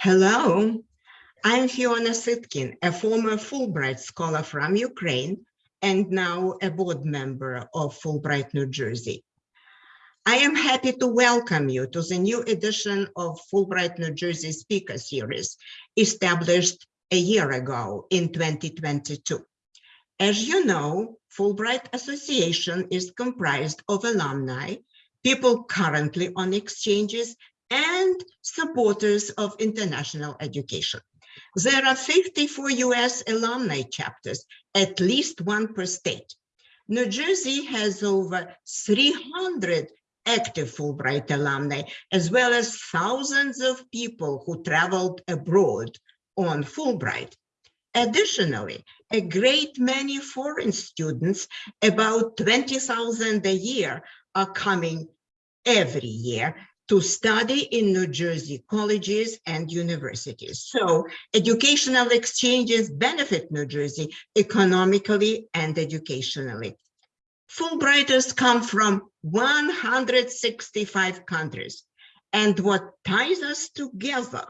Hello, I'm Fiona Sitkin, a former Fulbright scholar from Ukraine and now a board member of Fulbright New Jersey. I am happy to welcome you to the new edition of Fulbright New Jersey Speaker Series, established a year ago in 2022. As you know, Fulbright Association is comprised of alumni, people currently on exchanges, and supporters of international education. There are 54 US alumni chapters, at least one per state. New Jersey has over 300 active Fulbright alumni, as well as thousands of people who traveled abroad on Fulbright. Additionally, a great many foreign students, about 20,000 a year, are coming every year to study in New Jersey colleges and universities. So educational exchanges benefit New Jersey economically and educationally. Fulbrighters come from 165 countries. And what ties us together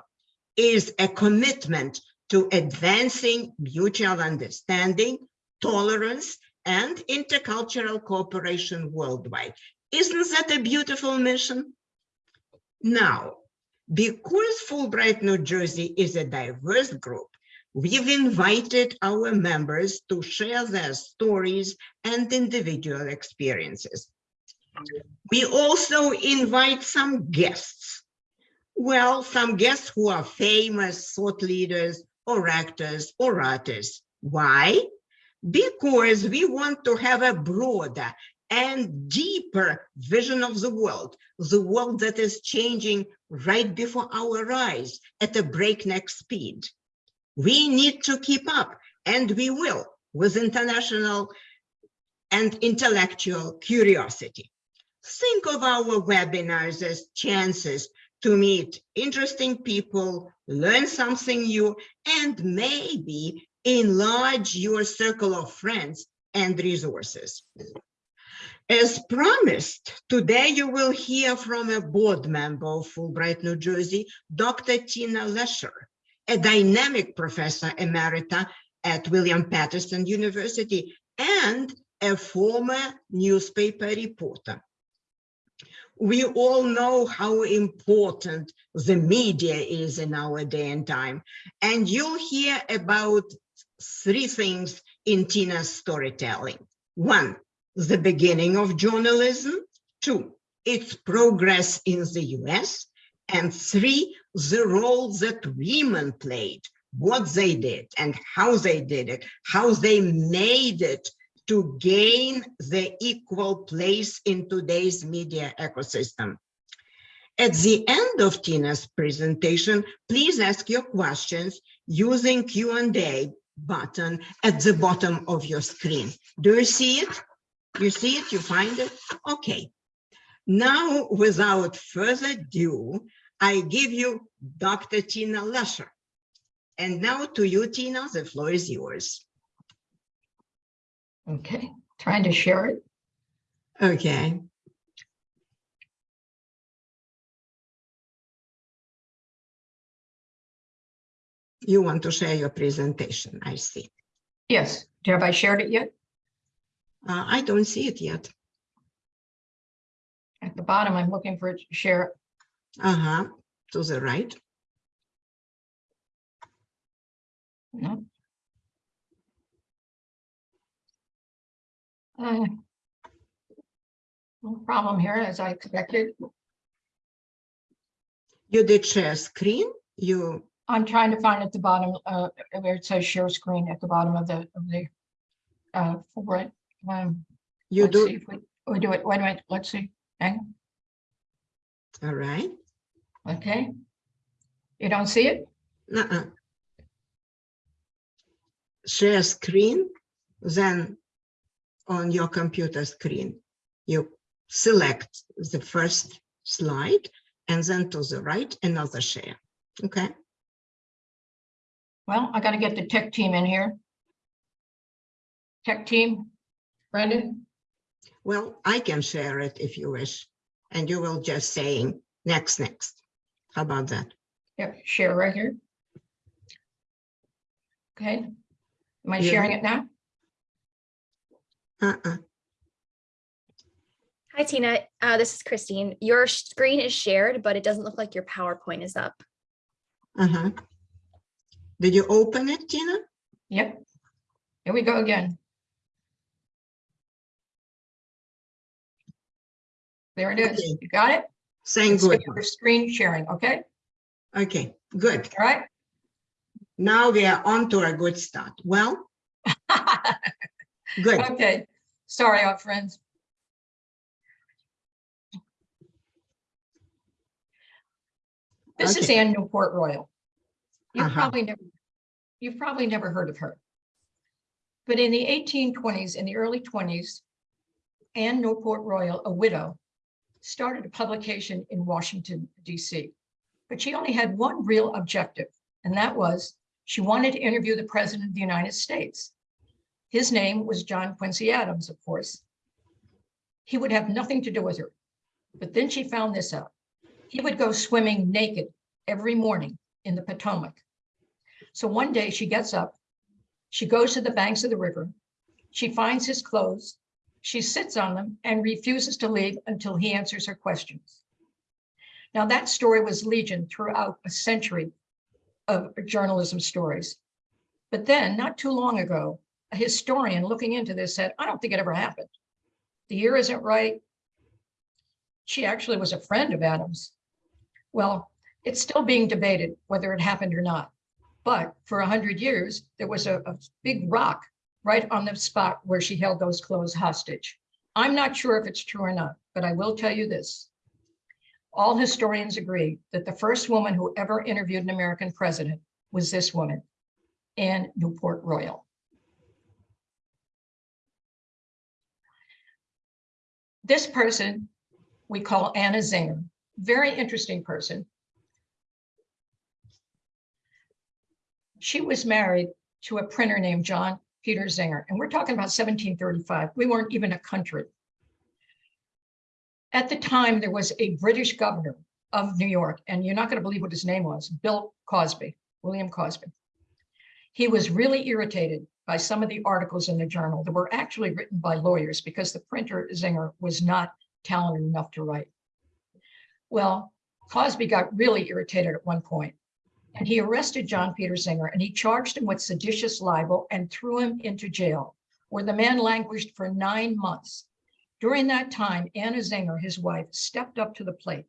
is a commitment to advancing mutual understanding, tolerance, and intercultural cooperation worldwide. Isn't that a beautiful mission? Now, because Fulbright New Jersey is a diverse group, we've invited our members to share their stories and individual experiences. We also invite some guests. Well, some guests who are famous thought leaders or actors or artists. Why? Because we want to have a broader and deeper vision of the world, the world that is changing right before our eyes at a breakneck speed. We need to keep up, and we will, with international and intellectual curiosity. Think of our webinars as chances to meet interesting people, learn something new, and maybe enlarge your circle of friends and resources. As promised, today you will hear from a board member of Fulbright, New Jersey, Dr. Tina Lesher, a dynamic professor emerita at William Paterson University and a former newspaper reporter. We all know how important the media is in our day and time, and you'll hear about three things in Tina's storytelling. One, the beginning of journalism, two, its progress in the US, and three, the role that women played, what they did and how they did it, how they made it to gain the equal place in today's media ecosystem. At the end of Tina's presentation, please ask your questions using Q&A button at the bottom of your screen. Do you see it? You see it, you find it? Okay. Now, without further ado, I give you Dr. Tina Lesher. And now to you, Tina, the floor is yours. Okay, trying to share it. Okay. You want to share your presentation, I see. Yes, have I shared it yet? Uh, I don't see it yet. At the bottom, I'm looking for it to share. Uh-huh, to the right. No. Uh, No problem here, as I expected. You did share screen, you, I'm trying to find at the bottom, uh, where it says share screen at the bottom of the, of the, uh, Fulbright. Um, you let's see do, if we, we do it, wait a minute, let's see, hang, on. all right. okay. You don't see it? Uh-uh. Share screen, then on your computer screen, you select the first slide and then to the right, another share. Okay, Well, I gotta get the tech team in here. Tech team, Brendan, well, I can share it if you wish, and you will just saying next, next. How about that? Yep, share right here. Okay. Am I Yeah. sharing it now? Uh-uh. Hi, Tina. Uh, this is Christine. Your screen is shared, but it doesn't look like your PowerPoint is up. Uh-huh. Did you open it, Tina? Yep. Here we go again. There it is. Okay. You got it? Saying It's good. your Screen sharing, okay? Okay, good. All right? Now we are on to a good start. Well, good. Okay, sorry, our friends. This is Anne Newport Royall. You've Uh-huh. probably never, you've probably never heard of her. But in the eighteen twenties, in the early twenties, Anne Newport Royall, a widow, started a publication in Washington DC. But she only had one real objective, and that was she wanted to interview the President of the United States. His name was John Quincy Adams, of course. He would have nothing to do with her. But then she found this out. He would go swimming naked every morning in the Potomac. So one day she gets up, she goes to the banks of the river, she finds his clothes, she sits on them and refuses to leave until he answers her questions. Now that story was legion throughout a century of journalism stories. But then, not too long ago, a historian looking into this said, I don't think it ever happened. The year isn't right. She actually was a friend of Adams. Well, it's still being debated whether it happened or not. But for a hundred years, there was a, a big rock right on the spot where she held those clothes hostage. I'm not sure if it's true or not, but I will tell you this. All historians agree that the first woman who ever interviewed an American president was this woman, Anne Newport Royall. This person we call Anna Zenger, very interesting person. She was married to a printer named John Peter Zenger, and we're talking about 1735. We weren't even a country. At the time, there was a British governor of New York, and you're not going to believe what his name was, Bill Cosby, William Cosby. He was really irritated by some of the articles in the journal that were actually written by lawyers because the printer Zenger was not talented enough to write. Well, Cosby got really irritated at one point, and he arrested John Peter Zenger and he charged him with seditious libel and threw him into jail, where the man languished for nine months. During that time, Anna Zenger, his wife, stepped up to the plate.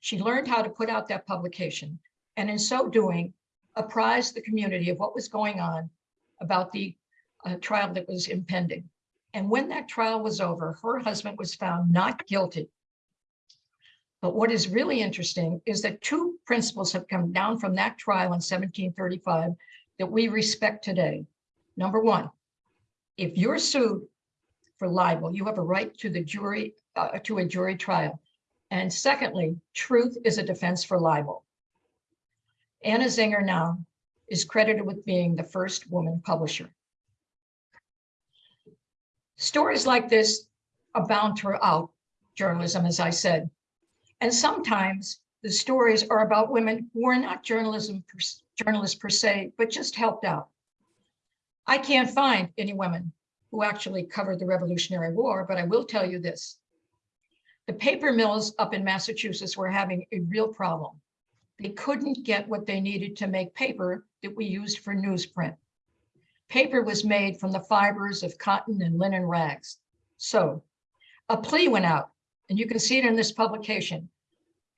She learned how to put out that publication, and in so doing, apprised the community of what was going on about the uh, trial that was impending. And when that trial was over, her husband was found not guilty. But what is really interesting is that two principles have come down from that trial in 1735 that we respect today. Number one, if you're sued for libel, you have a right to the jury, uh, to a jury trial. And secondly, truth is a defense for libel. Anna Zenger now is credited with being the first woman publisher. Stories like this abound throughout journalism, as I said. And sometimes the stories are about women who are not journalism per, journalists per se, but just helped out. I can't find any women who actually covered the Revolutionary War, but I will tell you this. The paper mills up in Massachusetts were having a real problem. They couldn't get what they needed to make paper that we used for newsprint. Paper was made from the fibers of cotton and linen rags. So a plea went out, and you can see it in this publication,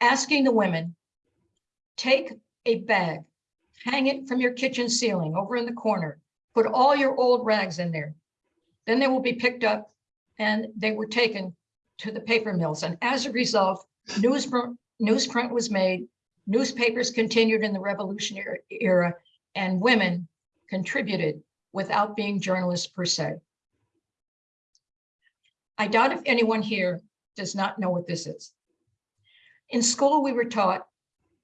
asking the women, take a bag, hang it from your kitchen ceiling over in the corner, put all your old rags in there. Then they will be picked up and they were taken to the paper mills. And as a result, newsprint, newsprint was made, newspapers continued in the revolutionary era, and women contributed without being journalists per se. I doubt if anyone here does not know what this is. In school, we were taught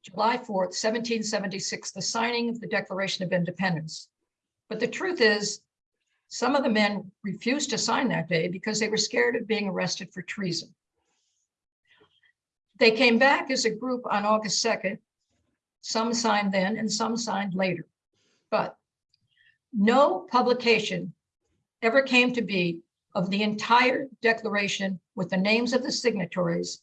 July 4th, 1776, the signing of the Declaration of Independence. But the truth is, some of the men refused to sign that day because they were scared of being arrested for treason. They came back as a group on August 2nd Some signed then and some signed later. But no publication ever came to be of the entire declaration with the names of the signatories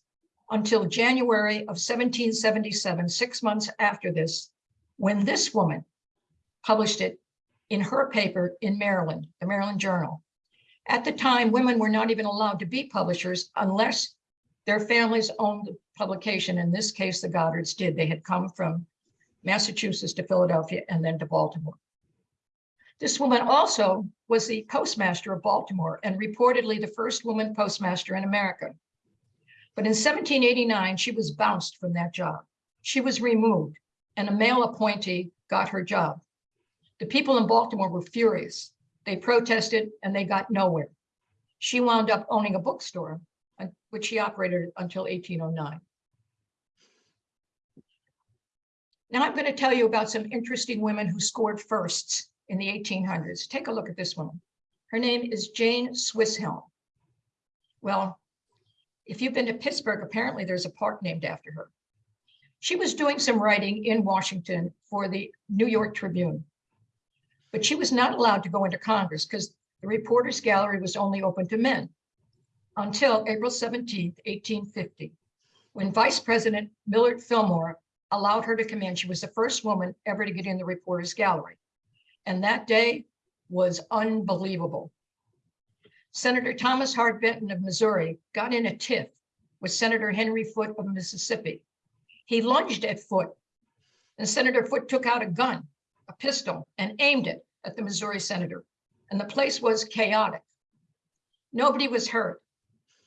until January of 1777, six months after this, when this woman published it in her paper in Maryland, the Maryland Journal. At the time, women were not even allowed to be publishers unless their families owned the publication. In this case, the Goddards did. They had come from Massachusetts to Philadelphia and then to Baltimore. This woman also was the postmaster of Baltimore and reportedly the first woman postmaster in America. But in 1789, she was bounced from that job. She was removed and a male appointee got her job. The people in Baltimore were furious. They protested and they got nowhere. She wound up owning a bookstore, which she operated until 1809. Now I'm going to tell you about some interesting women who scored firsts in the 1800s. Take a look at this woman. Her name is Jane Swisshelm. Well, if you've been to Pittsburgh, apparently there's a park named after her. She was doing some writing in Washington for the New York Tribune, but she was not allowed to go into Congress because the reporters gallery was only open to men until April 17, 1850, when Vice President Millard Fillmore allowed her to come in. She was the first woman ever to get in the reporters gallery. And that day was unbelievable. Senator Thomas Hart Benton of Missouri got in a tiff with Senator Henry Foote of Mississippi. He lunged at Foote and Senator Foote took out a gun, a pistol, and aimed it at the Missouri senator. And the place was chaotic. Nobody was hurt,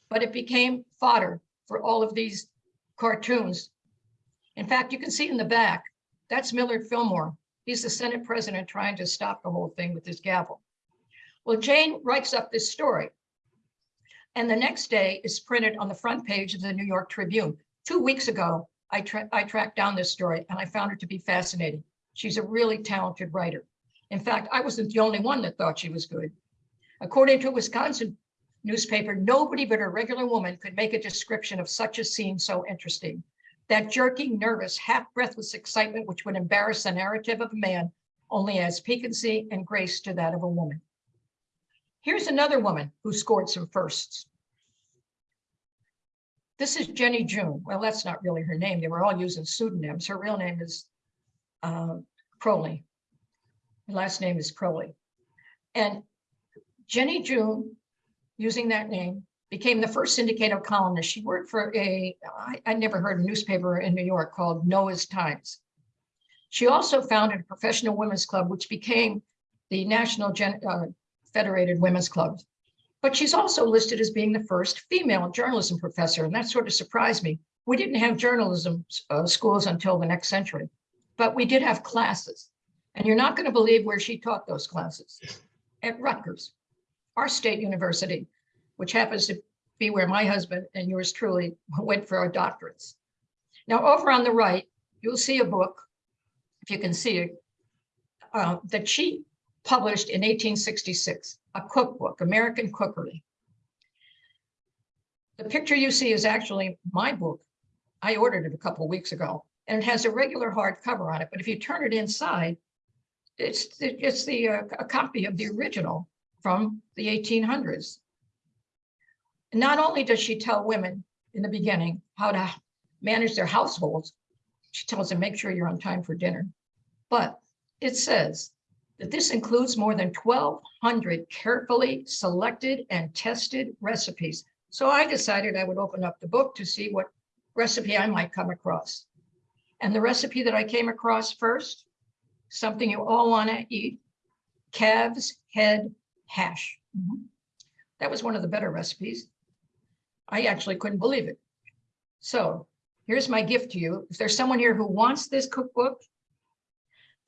but it became fodder for all of these cartoons. In fact, you can see in the back, that's Millard Fillmore. He's the Senate president trying to stop the whole thing with his gavel. Well, Jane writes up this story. And the next day is printed on the front page of the New York Tribune. Two weeks ago, I, tra I tracked down this story and I found her to be fascinating. She's a really talented writer. In fact, I wasn't the only one that thought she was good. According to a Wisconsin newspaper, nobody but a regular woman could make a description of such a scene so interesting. That jerking, nervous, half breathless excitement which would embarrass the narrative of a man only adds piquancy and grace to that of a woman. Here's another woman who scored some firsts. This is Jenny June. Well, that's not really her name. They were all using pseudonyms. Her real name is uh, Croly. Her last name is Croly. And Jenny June, using that name, became the first syndicated columnist. She worked for a, I, I never heard a newspaper in New York called Noah's Times. She also founded a professional women's club, which became the National Gen, uh, Federated Women's Clubs. But she's also listed as being the first female journalism professor, and that sort of surprised me. We didn't have journalism uh, schools until the next century, but we did have classes. And you're not going to believe where she taught those classes. At Rutgers, our state university, which happens to be where my husband and yours truly went for our doctorates. Now, over on the right, you'll see a book, if you can see it, uh, that she published in 1866, a cookbook, American Cookery. The picture you see is actually my book. I ordered it a couple of weeks ago, and it has a regular hard cover on it, but if you turn it inside, it's, it's the, uh, a copy of the original from the 1800s. Not only does she tell women in the beginning how to manage their households, she tells them, make sure you're on time for dinner. But it says that this includes more than 1,200 carefully selected and tested recipes. So I decided I would open up the book to see what recipe I might come across. And the recipe that I came across first, something you all want to eat, calves head hash. Mhm. That was one of the better recipes. I actually couldn't believe it. So here's my gift to you. If there's someone here who wants this cookbook,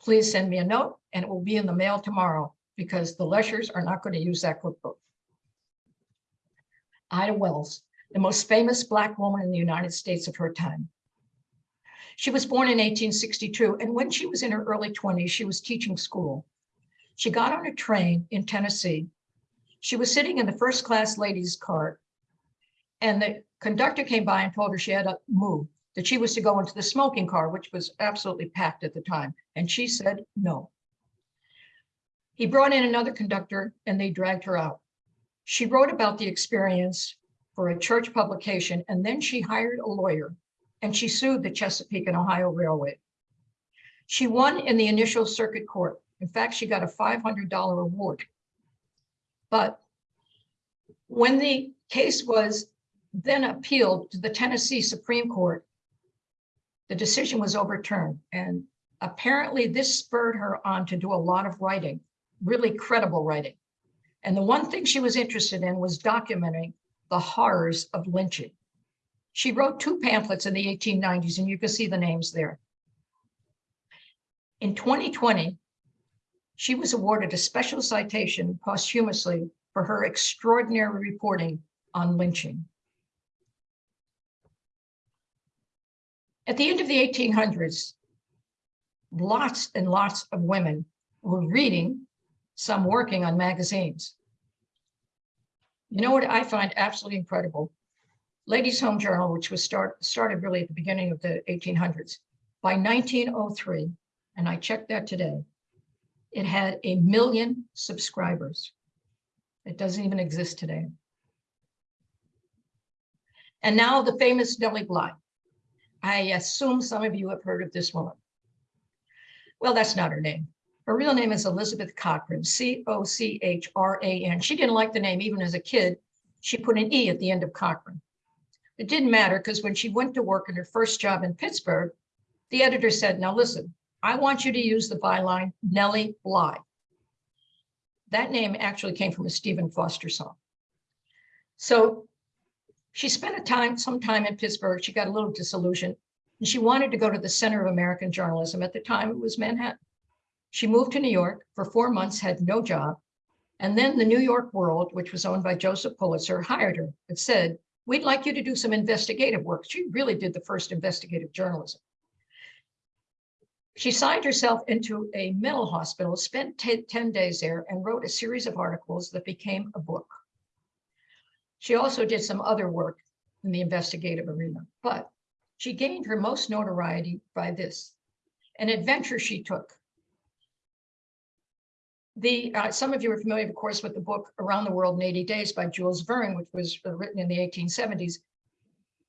please send me a note and it will be in the mail tomorrow because the Leshers are not going to use that cookbook. Ida Wells, the most famous Black woman in the United States of her time. She was born in 1862, and when she was in her early 20s, she was teaching school. She got on a train in Tennessee. She was sitting in the first class ladies cart, and the conductor came by and told her she had to move. that she was to go into the smoking car, which was absolutely packed at the time. And she said no. He brought in another conductor and they dragged her out. She wrote about the experience for a church publication, and then she hired a lawyer and she sued the Chesapeake and Ohio Railway. She won in the initial circuit court. In fact, she got a $500 award. But when the case was then appealed to the Tennessee Supreme Court, the decision was overturned. And apparently this spurred her on to do a lot of writing, really credible writing. And the one thing she was interested in was documenting the horrors of lynching. She wrote two pamphlets in the 1890s, and you can see the names there. In 2020, she was awarded a special citation posthumously for her extraordinary reporting on lynching. At the end of the 1800s, lots and lots of women were reading, some working on magazines. You know what I find absolutely incredible? Ladies' Home Journal, which was start, started really at the beginning of the 1800s, by 1903, and I checked that today, it had a million subscribers. It doesn't even exist today. And now the famous Nellie Bly. I assume some of you have heard of this woman. Well, that's not her name. Her real name is Elizabeth Cochran, C-O-C-H-R-A-N. She didn't like the name even as a kid. She put an E at the end of Cochran. It didn't matter because when she went to work in her first job in Pittsburgh, the editor said, now listen, I want you to use the byline Nellie Bly. That name actually came from a Stephen Foster song. So she spent a time, some time in Pittsburgh. She got a little disillusioned and she wanted to go to the center of American journalism. At the time, it was Manhattan. She moved to New York for four months, had no job. And then the New York World, which was owned by Joseph Pulitzer, hired her and said, we'd like you to do some investigative work. She really did the first investigative journalism. She signed herself into a mental hospital, spent 10 days there and wrote a series of articles that became a book. She also did some other work in the investigative arena, but she gained her most notoriety by this, an adventure she took. The, uh, some of you are familiar, of course, with the book Around the World in 80 Days by Jules Verne, which was uh, written in the 1870s.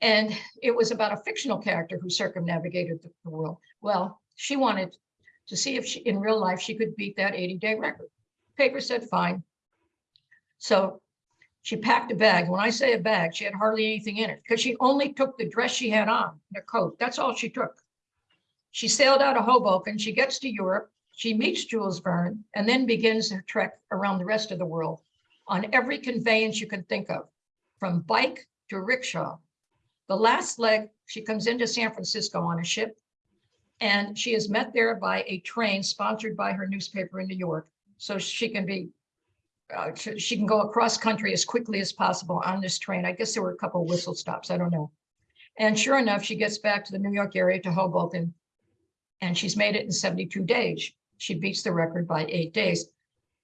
And it was about a fictional character who circumnavigated the, the world. Well, she wanted to see if she, in real life, she could beat that 80 day record. Paper said, fine. So she packed a bag. When I say a bag, she had hardly anything in it because she only took the dress she had on, and coat. That's all she took. She sailed out of Hoboken. She gets to Europe. She meets Jules Verne and then begins her trek around the rest of the world on every conveyance you can think of, from bike to rickshaw. The last leg, she comes into San Francisco on a ship and she is met there by a train sponsored by her newspaper in New York. So she can be, uh, she can go across country as quickly as possible on this train. I guess there were a couple of whistle stops, I don't know. And sure enough, she gets back to the New York area to Hoboken and she's made it in 72 days. She beats the record by eight days.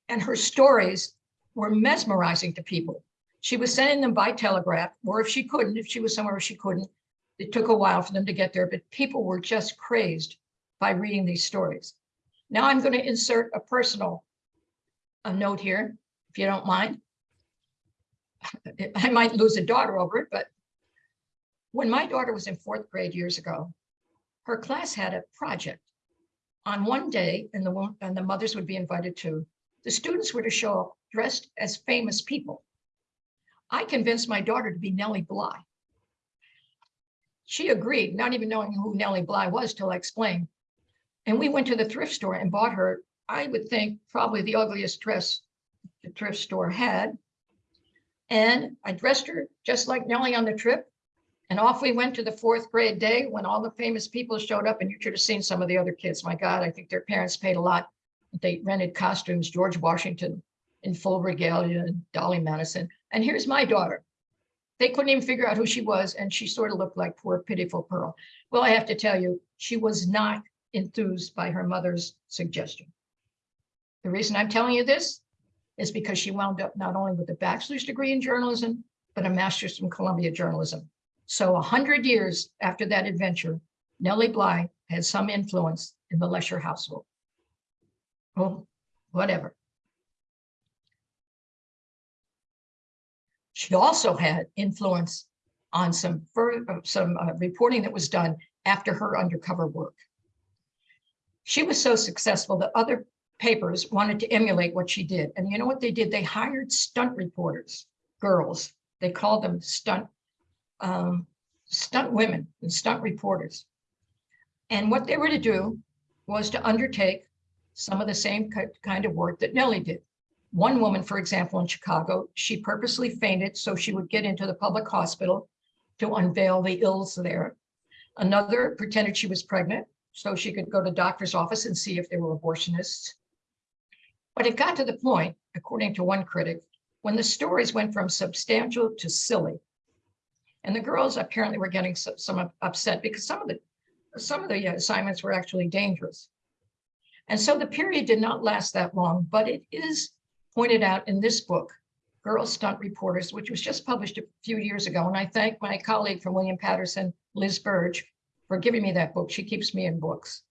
And her stories were mesmerizing to people. She was sending them by telegraph, or if she couldn't, if she was somewhere she couldn't, it took a while for them to get there, but people were just crazed by reading these stories. Now I'm going to insert a personal a note here, if you don't mind. I might lose a daughter over it, but when my daughter was in fourth grade years ago, her class had a project on one day, and the and the mothers would be invited too. The students were to show up dressed as famous people. I convinced my daughter to be Nellie Bly. She agreed, not even knowing who Nellie Bly was till I explained. And we went to the thrift store and bought her, I would think, probably the ugliest dress the thrift store had. And I dressed her just like Nellie on the trip. And off we went to the fourth grade day when all the famous people showed up and you should have seen some of the other kids. My God, I think their parents paid a lot. They rented costumes, George Washington in full regalia and Dolly Madison. And here's my daughter. They couldn't even figure out who she was. And she sort of looked like poor pitiful Pearl. Well, I have to tell you, she was not enthused by her mother's suggestion. The reason I'm telling you this is because she wound up not only with a bachelor's degree in journalism, but a master's from Columbia journalism. So a hundred years after that adventure, Nellie Bly had some influence in the Lesher household. Oh, whatever. She also had influence on some some uh, reporting that was done after her undercover work. She was so successful that other papers wanted to emulate what she did. And you know what they did? They hired stunt reporters, girls. They called them stunt, um, stunt women and stunt reporters. And what they were to do was to undertake some of the same kind of work that Nellie did. One woman, for example, in Chicago, she purposely fainted so she would get into the public hospital to unveil the ills there. Another pretended she was pregnant so she could go to doctor's office and see if they were abortionists. But it got to the point, according to one critic, when the stories went from substantial to silly. And the girls apparently were getting some, some upset because some of the some of the uh, assignments were actually dangerous. And so the period did not last that long, but it is pointed out in this book, Girl Stunt Reporters, which was just published a few years ago. And I thank my colleague from William Paterson, Liz Burge, for giving me that book. She keeps me in books.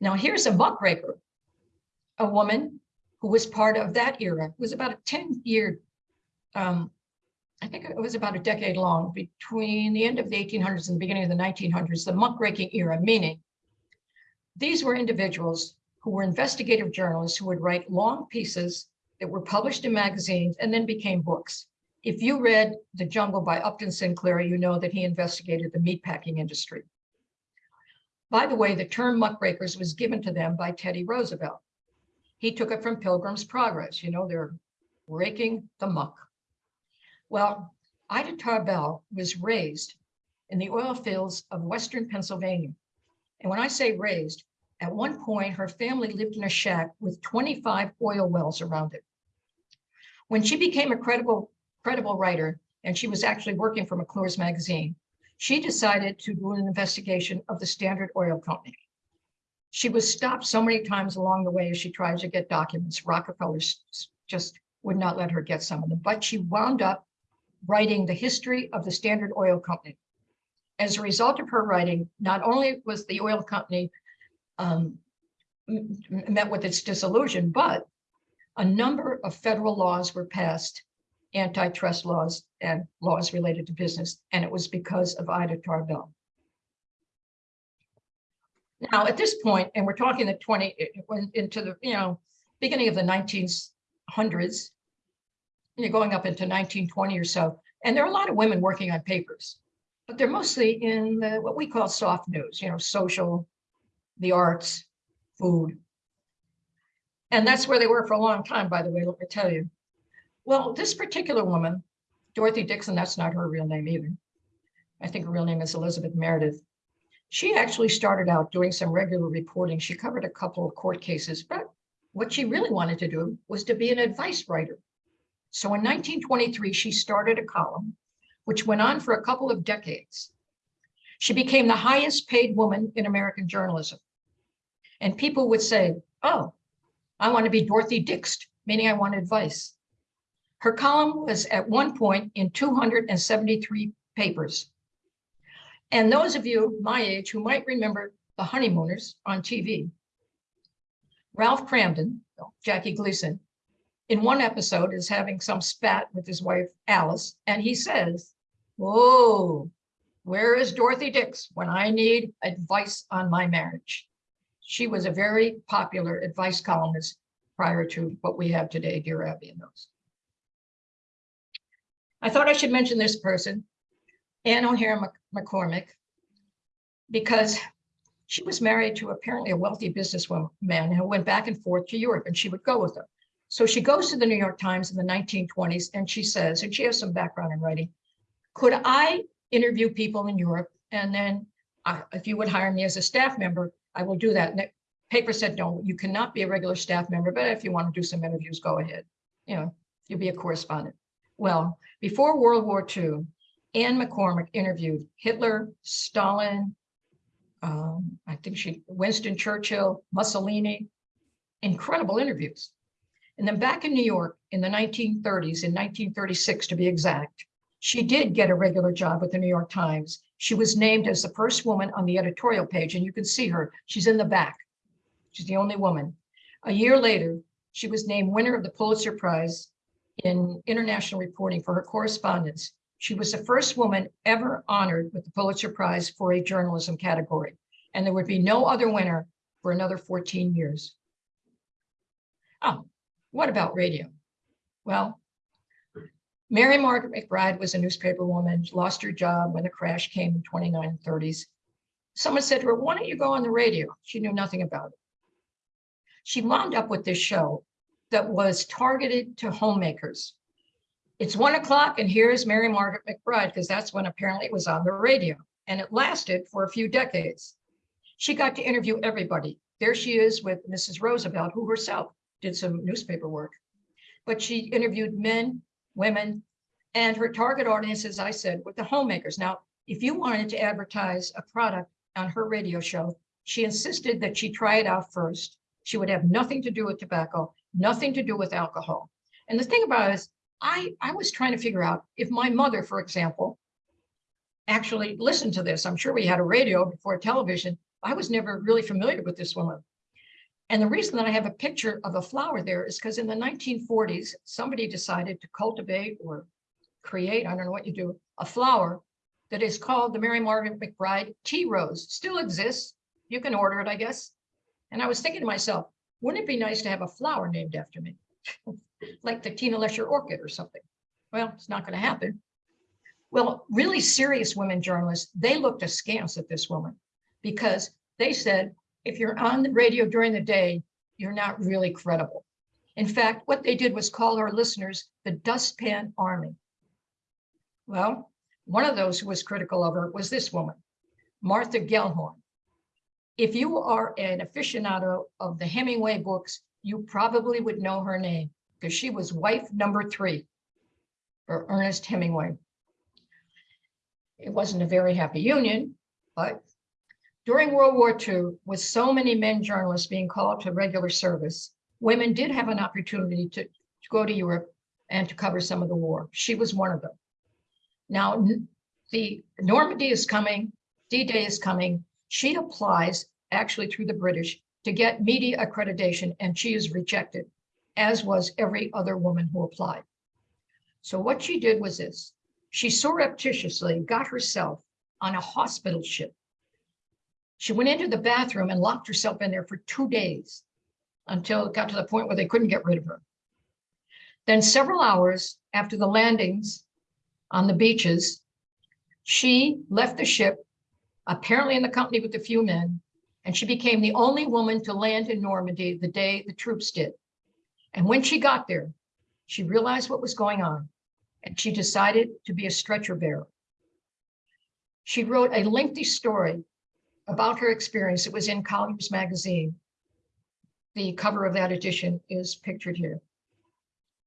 Now here's a muckraker, a woman who was part of that era, It was about a 10 year, um, I think it was about a decade long between the end of the 1800s and the beginning of the 1900s, the muckraking era, meaning these were individuals who were investigative journalists who would write long pieces that were published in magazines and then became books. If you read The Jungle by Upton Sinclair, you know that he investigated the meatpacking industry. By the way, the term muckrakers was given to them by Teddy Roosevelt. He took it from Pilgrim's Progress. You know, they're raking the muck. Well, Ida Tarbell was raised in the oil fields of Western Pennsylvania. And when I say raised, at one point, her family lived in a shack with 25 oil wells around it. When she became a credible, credible writer, and she was actually working for McClure's magazine, she decided to do an investigation of the Standard Oil Company. She was stopped so many times along the way as she tried to get documents. Rockefeller just would not let her get some of them, but she wound up writing the history of the Standard Oil Company. As a result of her writing, not only was the oil company um, met with its dissolution, but a number of federal laws were passed, antitrust laws and laws related to business, and it was because of Ida Tarbell. Now, at this point, and we're talking the 20, it- went into the, you know, beginning of the 1900s, you're going up into 1920 or so, and there are a lot of women working on papers, but they're mostly in the, what we call soft news, you know, social, the arts, food. And that's where they were for a long time, by the way, let me tell you. Well, this particular woman, Dorothy Dixon, that's not her real name either. I think her real name is Elizabeth Meredith. She actually started out doing some regular reporting. She covered a couple of court cases, but what she really wanted to do was to be an advice writer. So in 1923, she started a column, which went on for a couple of decades. She became the highest paid woman in American journalism. And people would say, oh, I want to be Dorothy Dix, meaning I want advice. Her column was at one point in 273 papers. And those of you my age who might remember the honeymooners on TV, Ralph Kramden, Jackie Gleason, in one episode is having some spat with his wife Alice, and he says, Whoa, where is Dorothy Dix when I need advice on my marriage? She was a very popular advice columnist prior to what we have today, Dear Abby and those. I thought I should mention this person, Anne O'Hare McCormick, because she was married to apparently a wealthy businessman who went back and forth to Europe and she would go with him. So she goes to the New York Times in the 1920s and she says, and she has some background in writing, could I interview people in Europe? And then I- if you would hire me as a staff member, I will do that. And the paper said, no, you cannot be a regular staff member, but if you want to do some interviews, go ahead. You know, you'll be a correspondent. Well, before World War II, Anne McCormick interviewed Hitler, Stalin, um, I think she, Winston Churchill, Mussolini, incredible interviews. And then back in New York in the 1930s, in 1936 to be exact, She did get a regular job with the New York Times. She was named as the first woman on the editorial page, and you can see her. She's in the back. She's the only woman. A year later, she was named winner of the Pulitzer Prize in international reporting for her correspondence. She was the first woman ever honored with the Pulitzer Prize for a journalism category, and there would be no other winner for another 14 years. Oh, what about radio? Well, Mary Margaret McBride was a newspaper woman, lost her job when the crash came in 2930s. Someone said to her, why don't you go on the radio? She knew nothing about it. She wound up with this show that was targeted to homemakers. It's one o'clock and here's Mary Margaret McBride, because that's when apparently it was on the radio. And it lasted for a few decades. She got to interview everybody. There she is with Mrs. Roosevelt, who herself did some newspaper work. But she interviewed men, women, and her target audience, as I said, were the homemakers. Now, if you wanted to advertise a product on her radio show, she insisted that she try it out first. She would have nothing to do with tobacco, nothing to do with alcohol. And the thing about it is, I, I was trying to figure out if my mother, for example, actually listened to this. I'm sure we had a radio before television. I was never really familiar with this woman. And the reason that I have a picture of a flower there is because in the 1940s, somebody decided to cultivate or create, I don't know what you do, a flower that is called the Mary Margaret McBride tea rose. Still exists. You can order it, I guess. And I was thinking to myself, wouldn't it be nice to have a flower named after me? like the Tina Lesher orchid or something. Well, it's not going to happen. Well, really serious women journalists, they looked askance at this woman because they said, if you're on the radio during the day, you're not really credible. In fact, what they did was call our listeners the dustpan army. Well, one of those who was critical of her was this woman, Martha Gellhorn. If you are an aficionado of the Hemingway books, you probably would know her name because she was wife number three for Ernest Hemingway. It wasn't a very happy union, but during World War II, with so many men journalists being called to regular service, women did have an opportunity to, to go to Europe and to cover some of the war. She was one of them. Now, the Normandy is coming, D-Day is coming. She applies actually through the British to get media accreditation and she is rejected, as was every other woman who applied. So what she did was this. She surreptitiously got herself on a hospital ship. She went into the bathroom and locked herself in there for two days until it got to the point where they couldn't get rid of her. Then several hours after the landings on the beaches, she left the ship, apparently in the company with a few men, and she became the only woman to land in Normandy the day the troops did. And when she got there, she realized what was going on and she decided to be a stretcher bearer. She wrote a lengthy story about her experience. It was in Collier's magazine. The cover of that edition is pictured here.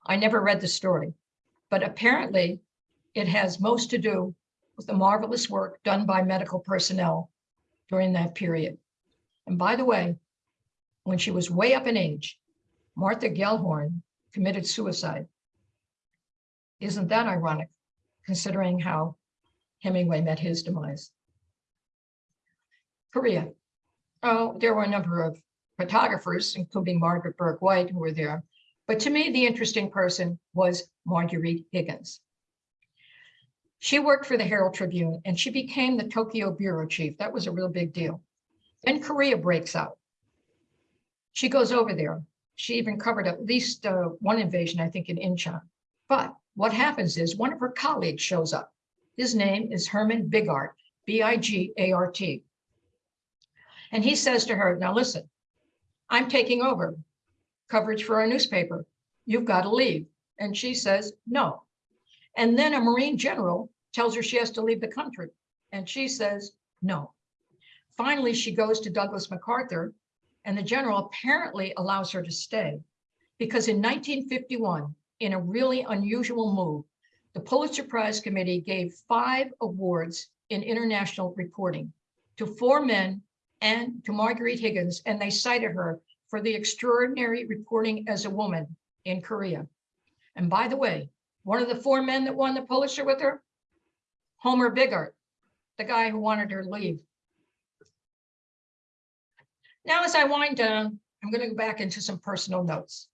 I never read the story, but apparently it has most to do with the marvelous work done by medical personnel during that period. And by the way, when she was way up in age, Martha Gellhorn committed suicide. Isn't that ironic, considering how Hemingway met his demise? Korea. Oh, there were a number of photographers, including Margaret Bourke-White, who were there. But to me, the interesting person was Marguerite Higgins. She worked for the Herald Tribune and she became the Tokyo bureau chief. That was a real big deal. Then Korea breaks out. She goes over there. She even covered at least uh, one invasion, I think, in Incheon. But what happens is one of her colleagues shows up. His name is Herman Bigart, B-I-G-A-R-T. And he says to her, now listen, I'm taking over coverage for our newspaper. You've got to leave. And she says, no. And then a Marine general tells her she has to leave the country. And she says, no. Finally, she goes to Douglas MacArthur and the general apparently allows her to stay because in 1951, in a really unusual move, the Pulitzer Prize Committee gave five awards in international reporting to four men and to Marguerite Higgins, and they cited her for the extraordinary reporting as a woman in Korea. And by the way, One of the four men that won the Pulitzer with her, Homer Bigart, the guy who wanted her to leave. Now, as I wind down, I'm going to go back into some personal notes.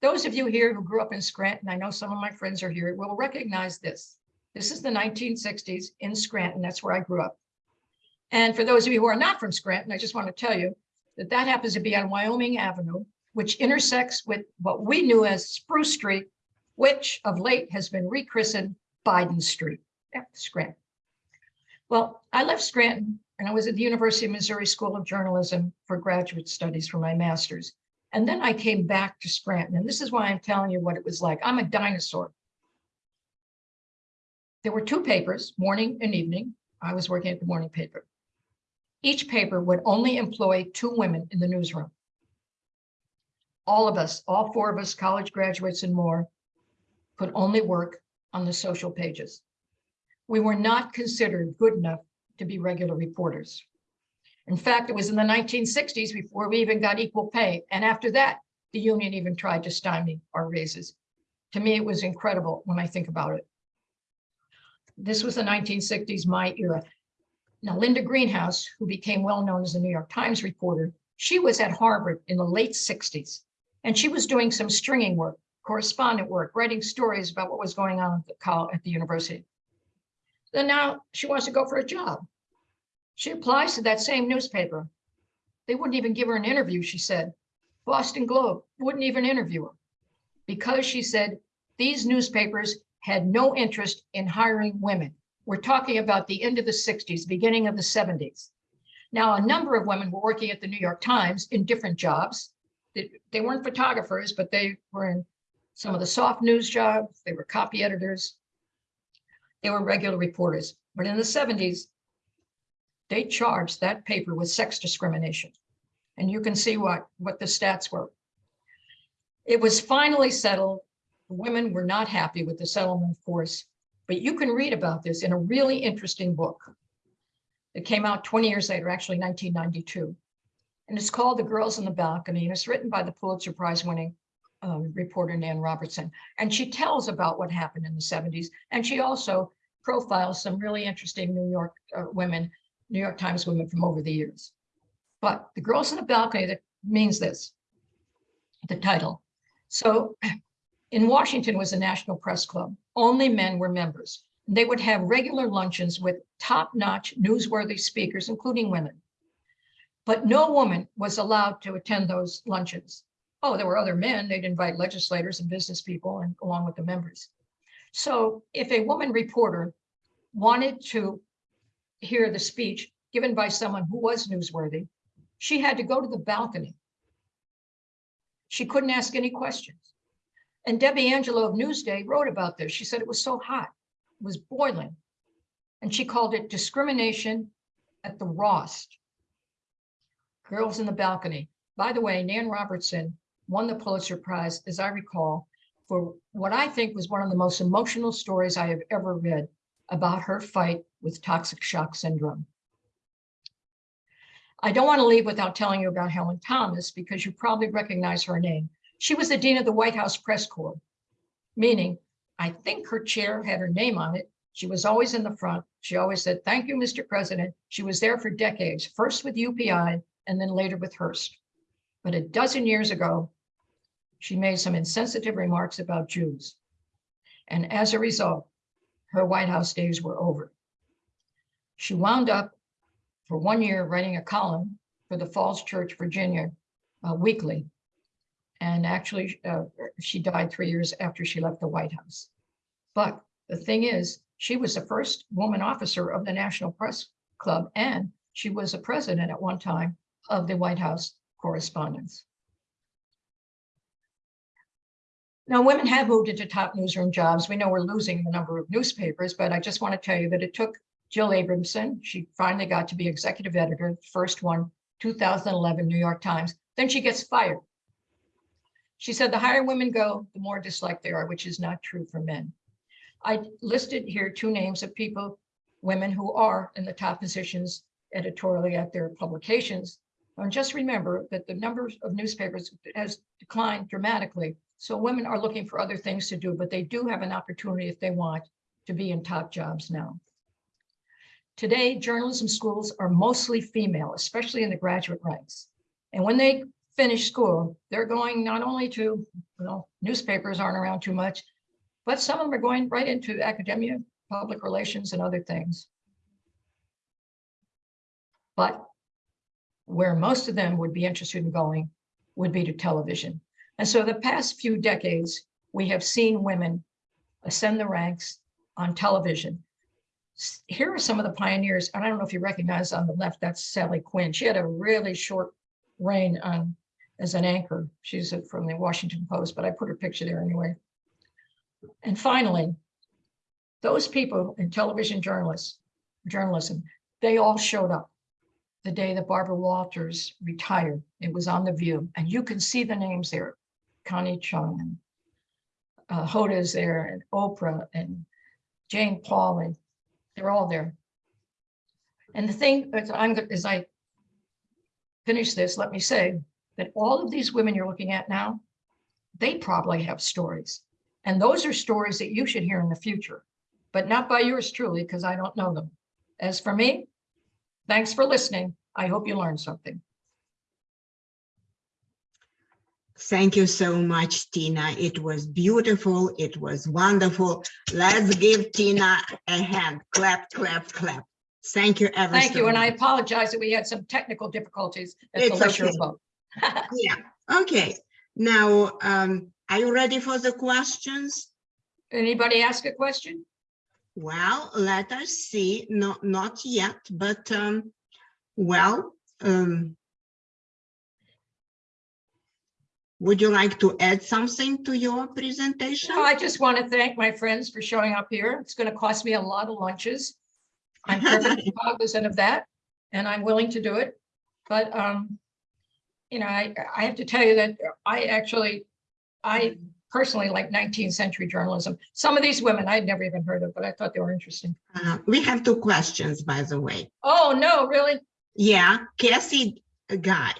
Those of you here who grew up in Scranton, I know some of my friends are here, will recognize this. This is the 1960s in Scranton. That's where I grew up. And for those of you who are not from Scranton, I just want to tell you that that happens to be on Wyoming Avenue, which intersects with what we knew as Spruce Street, which of late has been rechristened Biden Street, Yeah, Scranton. Well, I left Scranton and I was at the University of Missouri School of Journalism for graduate studies for my master's. And then I came back to Scranton, and this is why I'm telling you what it was like. I'm a dinosaur. There were two papers, morning and evening. I was working at the morning paper. Each paper would only employ two women in the newsroom. All of us, all four of us, college graduates and more, could only work on the social pages. We were not considered good enough to be regular reporters. In fact, it was in the 1960s before we even got equal pay. And after that, the union even tried to stymie our raises. To me, it was incredible when I think about it. This was the 1960s, my era. Now, Linda Greenhouse, who became well-known as a New York Times reporter, she was at Harvard in the late 60s, and she was doing some stringing work, correspondent work, writing stories about what was going on at the, col- at the university. Then now she wants to go for a job. She applies to that same newspaper. They wouldn't even give her an interview, she said. Boston Globe wouldn't even interview her because she said these newspapers had no interest in hiring women. We're talking about the end of the 60s, beginning of the 70s. Now, a number of women were working at the New York Times in different jobs. They, they weren't photographers, but they were in some of the soft news jobs. They were copy editors. They were regular reporters. But in the 70s, they charged that paper with sex discrimination. And you can see what, what the stats were. It was finally settled. The Women were not happy with the settlement, of course, but you can read about this in a really interesting book. It came out 20 years later, actually 1992. And it's called The Girls in the Balcony, and it's written by the Pulitzer Prize winning um, reporter Nan Robertson. And she tells about what happened in the 70s. And she also profiles some really interesting New York uh, women New York Times women from over the years. But the girls in the balcony, that means this, the title. So in Washington was a national press club. Only men were members. They would have regular luncheons with top-notch newsworthy speakers, including women. But no woman was allowed to attend those luncheons. Oh, there were other men. They'd invite legislators and business people and along with the members. So if a woman reporter wanted to hear the speech given by someone who was newsworthy, she had to go to the balcony. She couldn't ask any questions. And Debbie Angelo of Newsday wrote about this. She said it was so hot, it was boiling. And she called it discrimination at the Rost. Girls in the balcony. By the way, Nan Robertson won the Pulitzer Prize, as I recall, for what I think was one of the most emotional stories I have ever read about her fight with toxic shock syndrome. I don't want to leave without telling you about Helen Thomas because you probably recognize her name. She was the dean of the White House Press Corps, meaning I think her chair had her name on it. She was always in the front. She always said, thank you, Mr. President. She was there for decades, first with UPI and then later with Hearst. But a dozen years ago, she made some insensitive remarks about Jews. And as a result, her White House days were over. She wound up for one year writing a column for the Falls Church, Virginia uh, weekly. And actually, uh, she died three years after she left the White House. But the thing is, she was the first woman officer of the National Press Club, and she was a president at one time of the White House Correspondents. Now, women have moved into top newsroom jobs. We know we're losing the number of newspapers, but I just want to tell you that it took Jill Abramson. She finally got to be executive editor, first one, 2011 New York Times. Then she gets fired. She said the higher women go, the more disliked they are, which is not true for men. I listed here two names of people, women who are in the top positions editorially at their publications. And just remember that the number of newspapers has declined dramatically So women are looking for other things to do, but they do have an opportunity if they want to be in top jobs now. Today, journalism schools are mostly female, especially in the graduate ranks. And when they finish school, they're going not only to, well, newspapers aren't around too much, but some of them are going right into academia, public relations and other things. But where most of them would be interested in going would be to television. And so the past few decades, we have seen women ascend the ranks on television. Here are some of the pioneers, and I don't know if you recognize on the left, that's Sally Quinn. She had a really short reign on as an anchor. She's from the Washington Post, but I put her picture there anyway. And finally, those people in television journalists, journalism, they all showed up the day that Barbara Walters retired. It was on The View, and you can see the names there. Connie Chung and uh, Hoda's there, and Oprah and Jane Pauley. They're all there. And the thing, as I'm, as I finish this, let me say that all of these women you're looking at now, they probably have stories. And those are stories that you should hear in the future, but not by yours truly, because I don't know them. As for me, thanks for listening. I hope you learned something. Thank you so much, Tina. It was beautiful. It was wonderful. Let's give Tina a hand. Clap, clap, clap. Thank you ever Thank so you, and I apologize that we had some technical difficulties at It's okay. Yeah, okay. Now, um, are you ready for the questions? Anybody ask a question? Well, let us see. Not, not yet, but, um, well, um, would you like to add something to your presentation? No, I just want to thank my friends for showing up here. It's going to cost me a lot of lunches. I'm perfectly cognizant of that, and I'm willing to do it. But, um, you know, I, I have to tell you that I actually, I personally like 19th century journalism. Some of these women I'd never even heard of, but I thought they were interesting. Uh, We have two questions, by the way. Oh, no, really? Yeah, Cassie a Guy.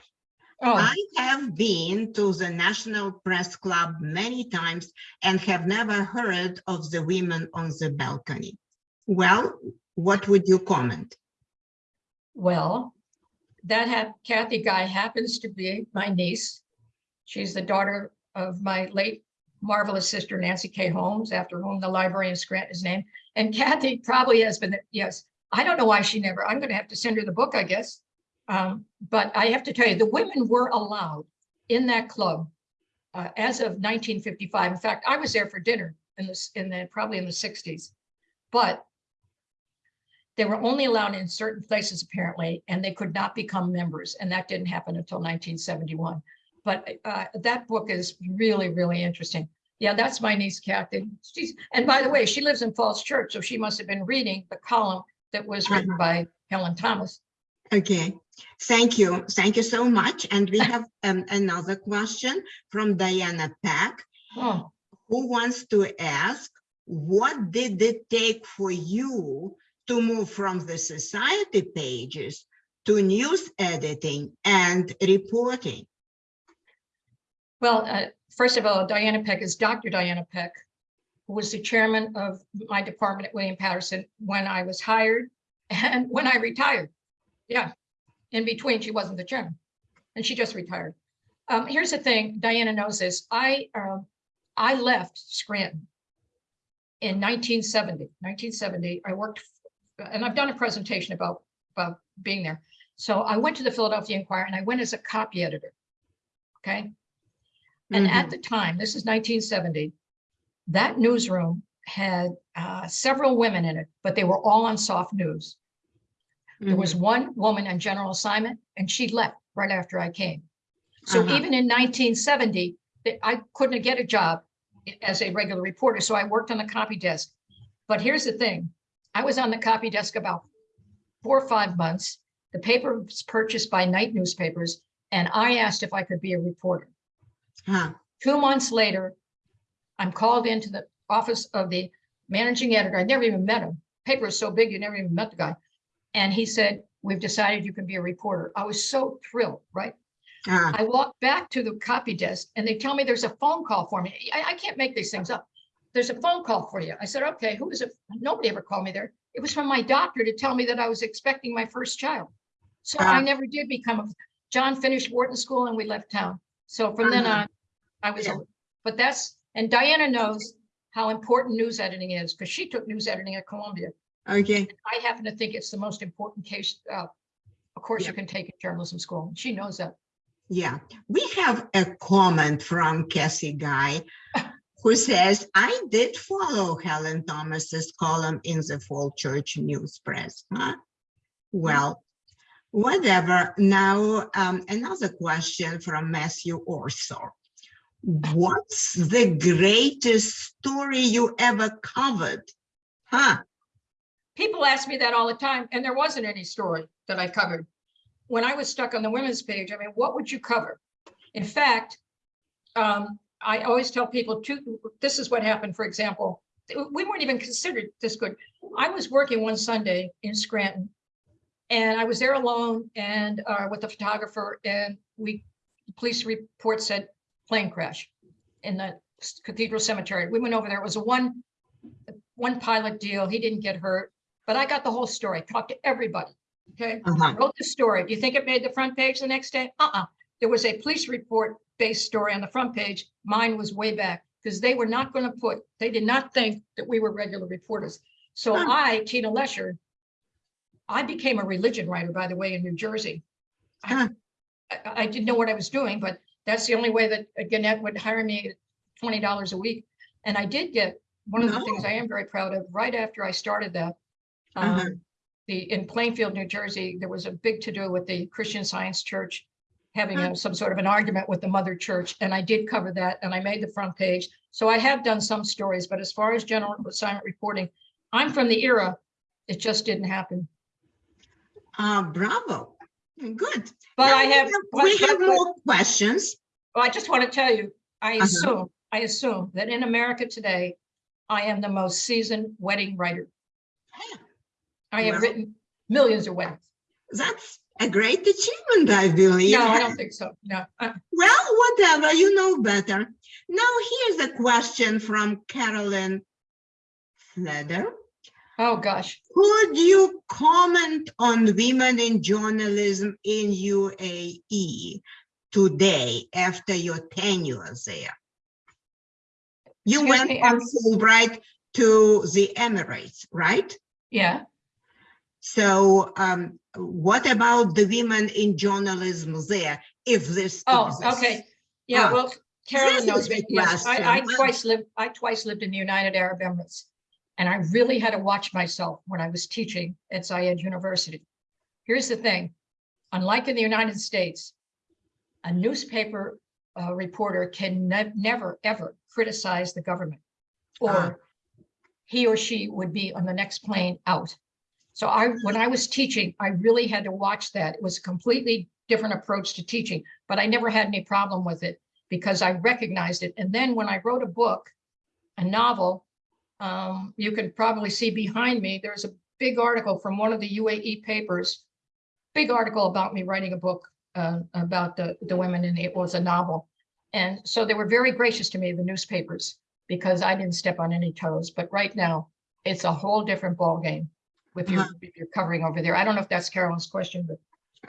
Oh, I have been to the National Press Club many times and have never heard of the women on the balcony. Well, what would you comment? well, that Kathy Guy happens to be my niece. She's the daughter of my late marvelous sister Nancy Kay Holmes, after whom the library in Scranton is named. And Kathy probably has been, yes, I don't know why she never, I'm gonna have to send her the book, I guess. Um, but I have to tell you, the women were allowed in that club uh, as of 1955. In fact, I was there for dinner in this, in the, probably in the 60s. But they were only allowed in certain places apparently, and they could not become members, and that didn't happen until 1971. But uh, that book is really, really interesting. Yeah, that's my niece Kathy. She's, and by the way, she lives in Falls Church, so she must have been reading the column that was written by Helen Thomas. Okay, thank you. Thank you so much. And we have um, another question from Diana Peck, Oh, who wants to ask, what did it take for you to move from the society pages to news editing and reporting? well, uh, first of all, Diana Peck is Dr. Diana Peck, who was the chairman of my department at William Paterson when I was hired and when I retired. Yeah, in between, she wasn't the chairman, and she just retired. Um, here's the thing, Diana knows this. I, um, I left Scranton in 1970. 1970, I worked, and I've done a presentation about, about being there. So I went to the Philadelphia Inquirer and I went as a copy editor. Okay. And at the time, this is 1970, that newsroom had uh, several women in it, but they were all on soft news. There was one woman on general assignment and she left right after I came. So Uh-huh. even in 1970, I couldn't get a job as a regular reporter, so I worked on the copy desk. But here's the thing, I was on the copy desk about four or five months. The paper was purchased by Knight newspapers, and I asked if I could be a reporter. Huh, Two months later, I'm called into the office of the managing editor. I never even met him. Paper is so big, you never even met the guy. And he said, we've decided you can be a reporter. I was so thrilled, right? Ah, I walk back to the copy desk and they tell me there's a phone call for me. I, I can't make these things up. There's a phone call for you. I said, okay, who is it? Nobody ever called me there. It was from my doctor to tell me that I was expecting my first child. So I Ah. never did become a, John finished Wharton School and we left town. So from then Uh-huh. on, I was, Yeah. but that's, and Diana knows how important news editing is because she took news editing at Columbia. Okay, I happen to think it's the most important case, uh, of course Yeah. you can take in journalism school. She knows that. yeah. We have a comment from Cassie Guy who says, I did follow Helen Thomas's column in the Fall Church News Press. Huh? Well, whatever. Now, um, another question from Matthew Orso. What's the greatest story you ever covered? Huh? People ask me that all the time, and there wasn't any story that I covered. When I was stuck on the women's page, I mean, what would you cover? In fact, um, I always tell people two, this is what happened, for example, we weren't even considered this good. I was working one Sunday in Scranton. And I was there alone and uh, with the photographer and we, police report said plane crash in the Cathedral Cemetery. We went over there. It was a one, one pilot deal. He didn't get hurt, but I got the whole story, talked to everybody. Okay, Uh-huh. wrote the story. Do you think it made the front page the next day? Uh-uh. There was a police report based story on the front page. Mine was way back because they were not going to put, they did not think that we were regular reporters. So Huh. I, Tina Lesher, I became a religion writer, by the way, in New Jersey. I, Huh. I- I didn't know what I was doing, but that's the only way that uh, Gannett would hire me at twenty dollars a week. And I did get, one of the things I am very proud of, right after I started that, Uh-huh. um, the, in Plainfield, New Jersey, there was a big to-do with the Christian Science Church having Huh. a- some sort of an argument with the mother church, and I did cover that, and I made the front page. So I have done some stories, but as far as general assignment reporting, I'm from the era, it just didn't happen. Uh, bravo. Good. But Now I we have, We have more questions. Well, I just want to tell you, I Uh-huh. assume, I assume that in America today, I am the most seasoned wedding writer. I have written millions of weddings. That's a great achievement, I believe. No, I don't think so. No. Uh, Well, whatever, you know better. Now, here's a question from Carolyn Fleder. Oh, gosh. Could you comment on women in journalism in UAE today after your tenure there? You Excuse went me, on I'm- Fulbright to the Emirates, right? Yeah. So um, what about the women in journalism there, if this Oh, exists? okay. Yeah, Ah, well, Carolyn knows me. Yes, I, I question. twice lived, I twice lived in the United Arab Emirates. And I really had to watch myself when I was teaching at Zayed University. Here's the thing, unlike in the United States, a newspaper uh, reporter can ne- never, ever criticize the government. Or he or she would be on the next plane out. So I, when I was teaching, I really had to watch that. It was a completely different approach to teaching, but I never had any problem with it because I recognized it. And then when I wrote a book, a novel, um, you can probably see behind me, there's a big article from one of the UAE papers, big article about me writing a book uh, about the, the women and it was a novel. And so they were very gracious to me, the newspapers, because I didn't step on any toes. But right now, it's a whole different ballgame with your, Uh-huh. if you're covering over there. I don't know if that's Carolyn's question, but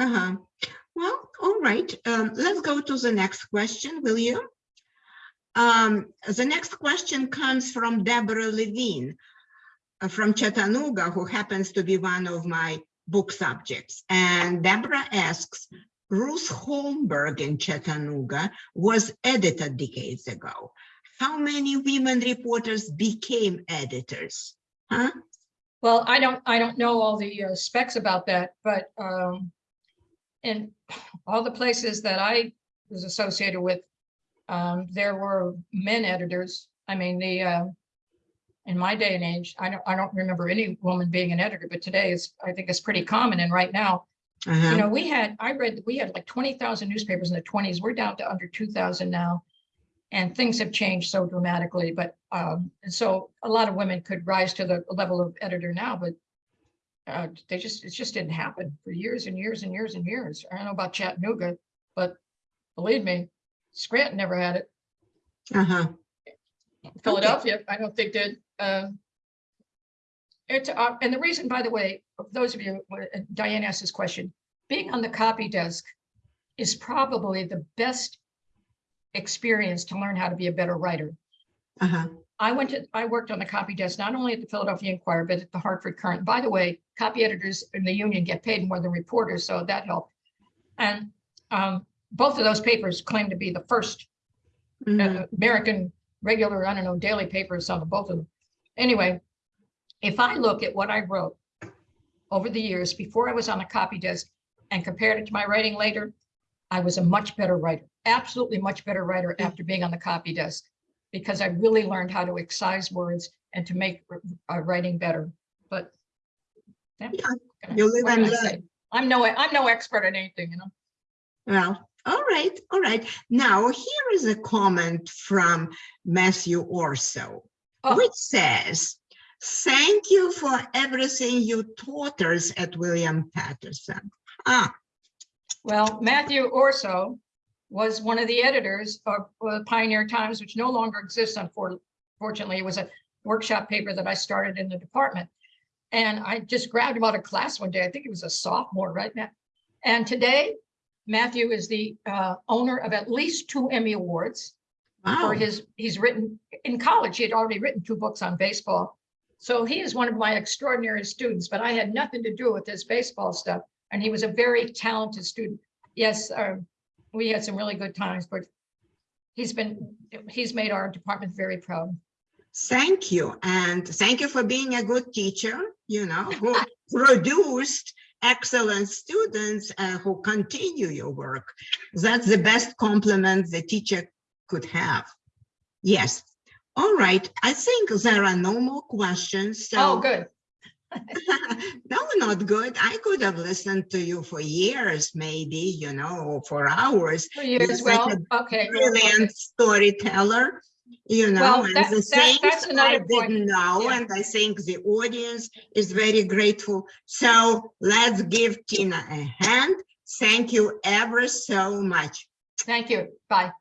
Uh-huh. Well, all right, um, let's go to the next question, will you? Um, the next question comes from Deborah Levine uh, from Chattanooga, who happens to be one of my book subjects. And Deborah asks, Ruth Holmberg in Chattanooga was editor decades ago. How many women reporters became editors? Huh? Well, I don't, I don't know all the uh, specs about that, but um, in all the places that I was associated with, um, there were men editors. I mean, the, uh, in my day and age, I don't, I don't remember any woman being an editor, but today is, I think it's pretty common. And right now, you Uh-huh. know, we had, I read, that we had like twenty thousand newspapers in the twenties. We're down to under two thousand now. And things have changed so dramatically, but, um, and so a lot of women could rise to the level of editor now, but uh, they just, it just didn't happen for years and years and years and years. I don't know about Chattanooga, but Believe me, Scranton never had it. Uh-huh. Philadelphia, I don't think did. um, It's, uh, and the reason, by the way, those of you, uh, Diane asked this question, being on the copy desk is probably the best experience to learn how to be a better writer. Uh-huh. I went to, I worked on the copy desk, not only at the Philadelphia Inquirer, but at the Hartford Courant. By the way, copy editors in the union get paid more than reporters, so that helped. And um, both of those papers claim to be the first Mhm. uh, American regular, I don't know, daily papers, of both of them. Anyway, if I look at what I wrote over the years before I was on the copy desk and compared it to my writing later, I was a much better writer, absolutely much better writer after being on the copy desk because I really learned how to excise words and to make uh, writing better. But yeah, you live and learn. I'm no, I'm no expert at anything, you know. Well, all right, all right. Now, here is a comment from Matthew Orso, Oh. which says, thank you for everything you taught us at William Paterson. Ah, Well, Matthew Orso was one of the editors of uh, Pioneer Times, which no longer exists, unfortunately. It was a workshop paper that I started in the department. And I just grabbed him out of class one day. I think he was a sophomore, right, Matt? And today, Matthew is the uh, owner of at least two Emmy Awards wow. for his, he's written, in college, he had already written two books on baseball. So he is one of my extraordinary students, but I had nothing to do with this baseball stuff. And he was a very talented student. Yes, uh, we had some really good times, but he's been, he's made our department very proud. Thank you, and thank you for being a good teacher, you know, who produced excellent students uh, who continue your work. That's the best compliment the teacher could have. Yes. All right, I think there are no more questions, so. Oh, good. No, not good. I could have listened to you for years, maybe, you know, for hours. For such well. a Okay. well, okay. Brilliant storyteller, you know, Well, and that- the that- things I another point. didn't know, Yeah. and I think the audience is very grateful. So let's give Tina a hand. Thank you ever so much. Thank you. Bye.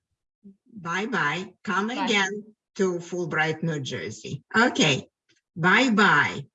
Bye-bye. Come Bye. again to Fulbright, New Jersey. Okay, bye-bye.